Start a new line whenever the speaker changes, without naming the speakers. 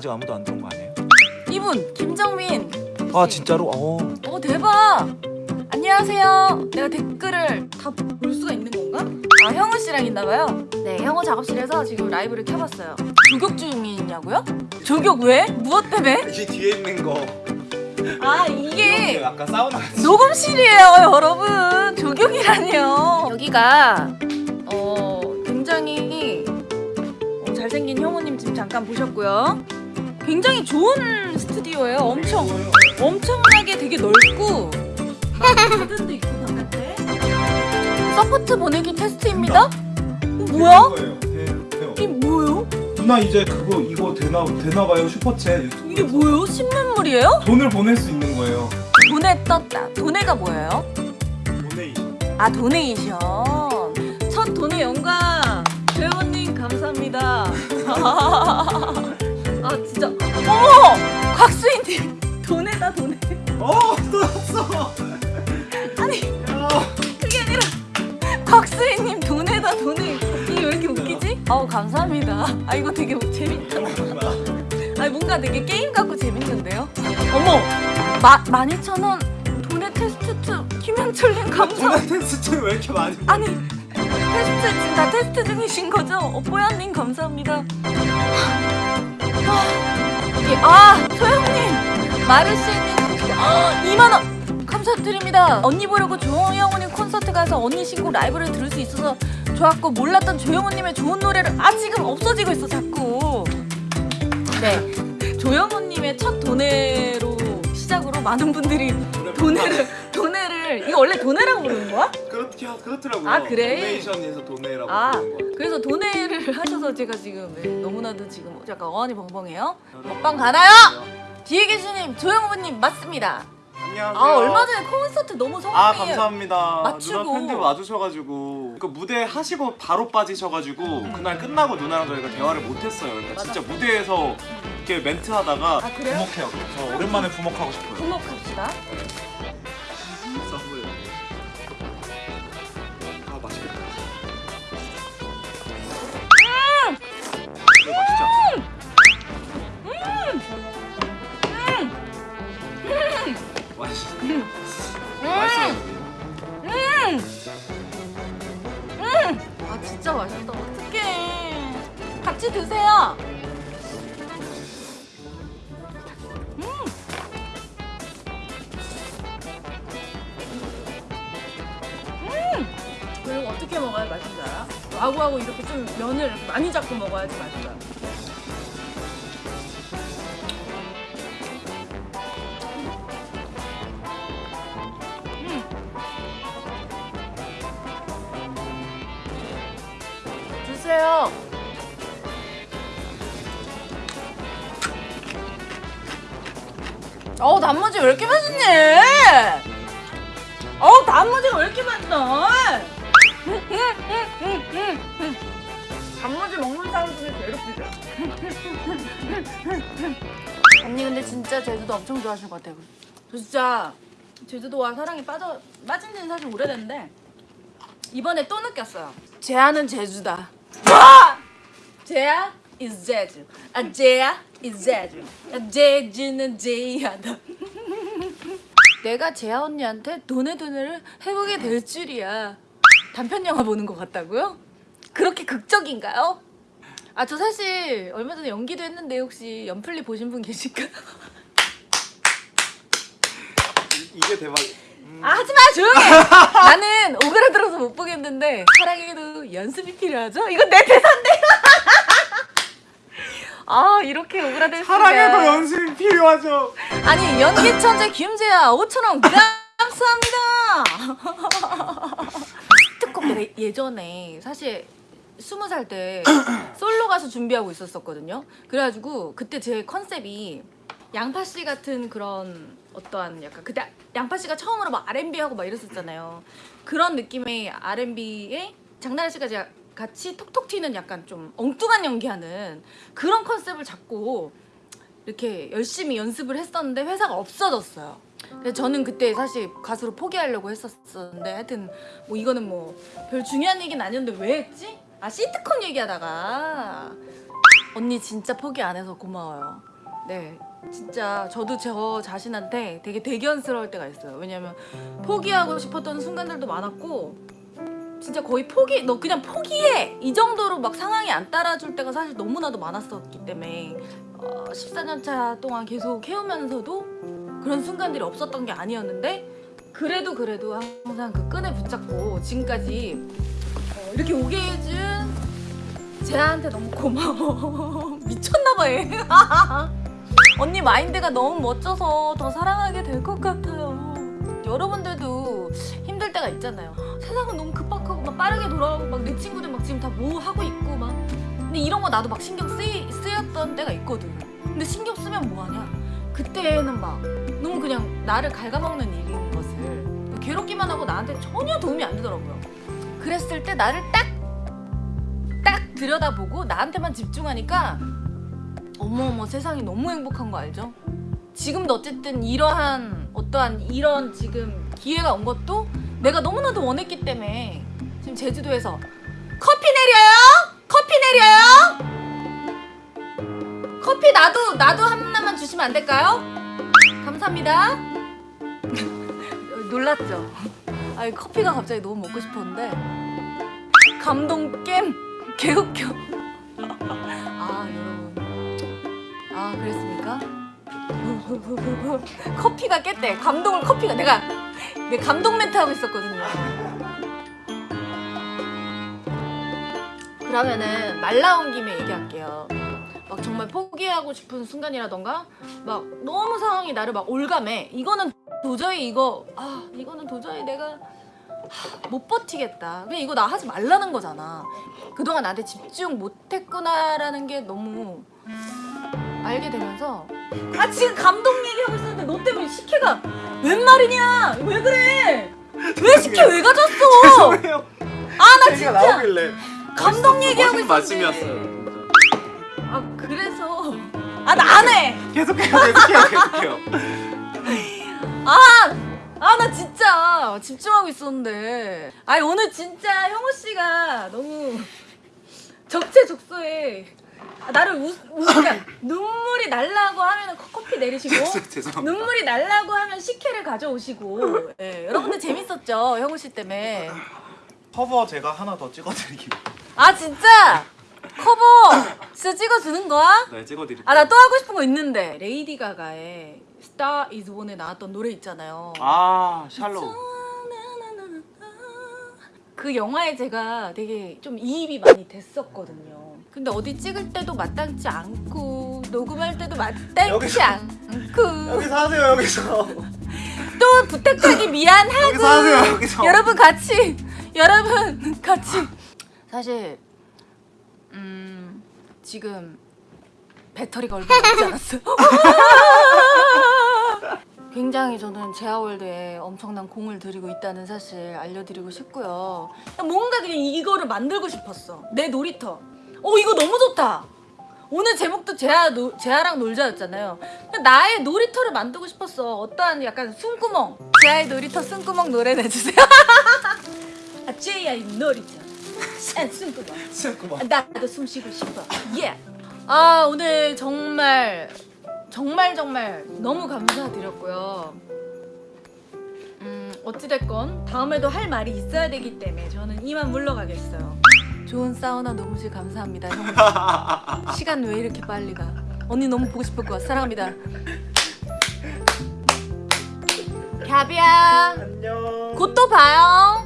아직 아무도 안 들어온 거 아니에요?
이분 김정민
아 진짜로? 어.
어 대박 안녕하세요 내가 댓글을 다 볼 수가 있는 건가? 아 형우 씨랑 있나봐요 네 형우 작업실에서 지금 라이브를 켜봤어요 조격 중이냐고요? 조격 왜? 무엇 때문에?
이 뒤에 있는 거.
아 이게
아까 사우나.
녹음실이에요 여러분 조경이라니요 여기가 어 굉장히 어, 잘생긴 형우님 지금 잠깐 보셨고요 굉장히 좋은 스튜디오예요 엄청 엄청나게 되게 넓고 막 garden도 있고 바깥에 support 보내기 테스트입니다 어, 뭐야? 이게 뭐예요?
누나 이제 그거 이거 되나 되나 봐요 슈퍼챗 유튜브.
이게 뭐예요? 신문물이에요?
돈을 보낼 수 있는 거예요.
도네 떴다 도네가 뭐예요?
Donation.
아 donation 첫 도네 영광 배우님 감사합니다 아 진짜 어머 곽수인님 돈에다 돈에
어, 또 왔어.
아니
야.
그게 아니라 곽수인님 돈에다 돈에 이게 왜 이렇게 웃기지? 아우 감사합니다 아 이거 되게 재밌다 아 뭔가 되게 게임 같고 재밌는데요 어머 마, 12,000원 돈에 테스트 2 김현철님 감사
누나 테스트 왜 이렇게 많이?
아니 테스트 지금 다 테스트 중이신 거죠? 어, 뽀얀님 감사합니다. 아, 이게 아 소영님 마르시님 2만 원 감사드립니다. 언니 보려고 조영호님 콘서트 가서 언니 신곡 라이브를 들을 수 있어서 좋았고 몰랐던 조영호님의 좋은 노래를 아 지금 없어지고 있어 자꾸. 네 조영호님의 첫 도네로 시작으로 많은 분들이 도네를 도네를 이거 원래 도네라고 부르는 거야?
하- 그렇더라고요.
아, 그래?
도네이션에서 도네라고
아. 그래서 도네를 하셔서 제가 지금 네, 너무나도 지금 약간 어안이 벙벙해요 먹방 가나요? 뒤에 계시는 조영호님 맞습니다
안녕하세요.
아 얼마 전에 콘서트 너무 성공이에요
아 감사합니다.
맞추고.
누나 팬들 와주셔가지고 그 무대 하시고 바로 빠지셔가지고 그날 끝나고 누나랑 저희가 대화를 못했어요. 그러니까
맞아.
진짜 무대에서 이렇게 멘트 하다가
아?
부목해요. 저 오랜만에 부목하고 싶어요.
부목합시다
썸
어떻게 먹어야 맛있는 알아? 와구와구 이렇게 좀 면을 이렇게 많이 잡고 먹어야지 맛있어 요 음. 주세요. 어우 단무지 왜 이렇게 맛있니? 어우 단무지가 왜 이렇게 맛있어? 먹는 사람 중에 웃기죠. 언니 근데 진짜 제주도 엄청 좋아하시는 것 같아요. 저 진짜 제주도와 사랑에 빠져 빠진 지는 사실 오래됐는데 이번에 또 느꼈어요. 제아는 제주다. 와! 제아 is 제주. 아 제아 is 제주. 아 제주는 제이하다. 내가 제아 언니한테 돈의 돈을 해보게 될 줄이야. 단편 영화 보는 것 같다고요? 그렇게 극적인가요? 아 저 사실 얼마 전에 연기도 했는데 혹시 연플리 보신 분 계실까요?
이게 대박.
아 하지마 조용해 나는 오그라들어서 못 보겠는데 사랑에도 연습이 필요하죠? 이건 내 대사인데 아 이렇게 오그라들
사랑에도 연습이 필요하죠.
아니 연기 천재 김재야 5천원 감사합니다 내가 예전에 사실 스무 살 때 솔로 가수 준비하고 있었었거든요 그래가지고 그때 제 컨셉이 양파 씨 같은 그런 어떠한 약간 그때 양파 씨가 처음으로 막 R&B 하고 막 이랬었잖아요 그런 느낌의 R&B에 장나라 씨가 제가 같이 톡톡 튀는 약간 좀 엉뚱한 연기하는 그런 컨셉을 잡고 이렇게 열심히 연습을 했었는데 회사가 없어졌어요. 그래서 저는 그때 사실 가수로 포기하려고 했었었는데 하여튼 뭐 이거는 뭐 별 중요한 얘기는 아니었는데 왜 했지? 아 시트콤 얘기하다가 언니 진짜 포기 안 해서 고마워요. 네. 진짜 저도 저 자신한테 되게 대견스러울 때가 있어요. 왜냐면 포기하고 싶었던 순간들도 많았고 진짜 거의 포기 너 그냥 포기해 이 정도로 막 상황이 안 따라줄 때가 사실 너무나도 많았었기 때문에 어, 14년 차 동안 계속 해오면서도 그런 순간들이 없었던 게 아니었는데 그래도 그래도 항상 그 끈을 붙잡고 지금까지 어, 이렇게 오게 해준 제아한테 너무 고마워. 미쳤나봐 얘 언니 마인드가 너무 멋져서 더 사랑하게 될 것 같아요. 여러분들도 힘들 때가 있잖아요. 세상은 너무 급박하고 막 빠르게 돌아가고 막 내 친구들 막 지금 다 뭐 하고 있고 막. 근데 이런 거 나도 막 신경 쓰이, 쓰였던 때가 있거든. 근데 신경 쓰면 뭐하냐? 그때는 막 너무 그냥 나를 갉아먹는 일인 것을 괴롭기만 하고 나한테 전혀 도움이 안 되더라고요. 그랬을 때 나를 딱 딱 들여다보고 나한테만 집중하니까 어머어머 세상이 너무 행복한 거 알죠? 지금도 어쨌든 이러한 어떠한 이런 지금 기회가 온 것도 내가 너무나도 원했기 때문에 지금 제주도에서 커피 내려요? 커피 내려요? 커피 나도 나도 하나만 주시면 안 될까요? 감사합니다. 놀랐죠? 아니 커피가 갑자기 너무 먹고 싶었는데 감동 겜 개웃겨. 아 여러분. 아 그랬습니까? 커피가 깼대. 감동을 커피가 내가 내 감동 멘트 하고 있었거든요. 그러면은 말 나온 김에 얘기할게요. 막 정말 포기하고 싶은 순간이라던가 막 너무 상황이 나를 막 올감해. 이거는 도저히 이거 아 이거는 도저히 내가 하, 못 버티겠다. 그냥 이거 나 하지 말라는 거잖아. 그동안 나한테 집중 못했구나라는 게 너무 알게 되면서 아 지금 감동 얘기하고 있었는데 너 때문에 식혜가 웬 말이냐? 왜 그래? 왜 식혜 왜 가졌어. 아 나 진짜
나오길래
감동
멋있-
얘기하고 있었는데. 아 그래서. 아 나 안해!
계속해요, 계속해요, 계속해요.
아 나 진짜 집중하고 있었는데. 아니 오늘 진짜 형우 씨가 너무 적재적소에 아, 나를 우, 우 그러니까 눈물이 날라고 하면 커피 내리시고. 눈물이 날라고 하면 식혜를 가져오시고. 예, 여러분들 재밌었죠? 형우 씨 때문에.
커버 제가 하나 더 찍어드리기로.
아 진짜 커버 진짜 찍어주는 거야?
네, 찍어드릴게요.
아 나 또 하고 싶은 거 있는데 레이디 가가의 Star Is Born에 나왔던 노래 있잖아요
아, Shallow.
그 영화에 제가 되게 좀 이입이 많이 됐었거든요. 근데 어디 찍을 때도 마땅치 않고 녹음할 때도 마땅치
여기서-
않고
여기서 하세요 여기서.
또 부탁하기 미안하고
여기서 하세요, 여기서.
여러분 같이 여러분 같이 사실 음 지금 배터리가 얼마 남지 않았어요. 굉장히 저는 제아월드에 엄청난 공을 들이고 있다는 사실 알려드리고 싶고요. 뭔가 그냥 이거를 만들고 싶었어. 내 놀이터. 어 이거 너무 좋다. 오늘 제목도 제아 노, 제아랑 놀자였잖아요. 나의 놀이터를 만들고 싶었어. 어떠한 약간 숨구멍. 제아의 놀이터 숨구멍 노래 내주세요. 아 제아의 놀이터. 아, 숨구멍.
잠깐만.
아, 나도 숨 쉬고 싶어. 예. 아 오늘 정말 정말 정말 너무 감사드렸고요. 음 어찌됐건 다음에도 할 말이 있어야 되기 때문에 저는 이만 물러가겠어요. 좋은 사우나 녹음실 감사합니다. 형. 시간 왜 이렇게 빨리 가? 언니 너무 보고 싶을 거야. 사랑합니다. 갸비야
안녕.
곧 또 봐요.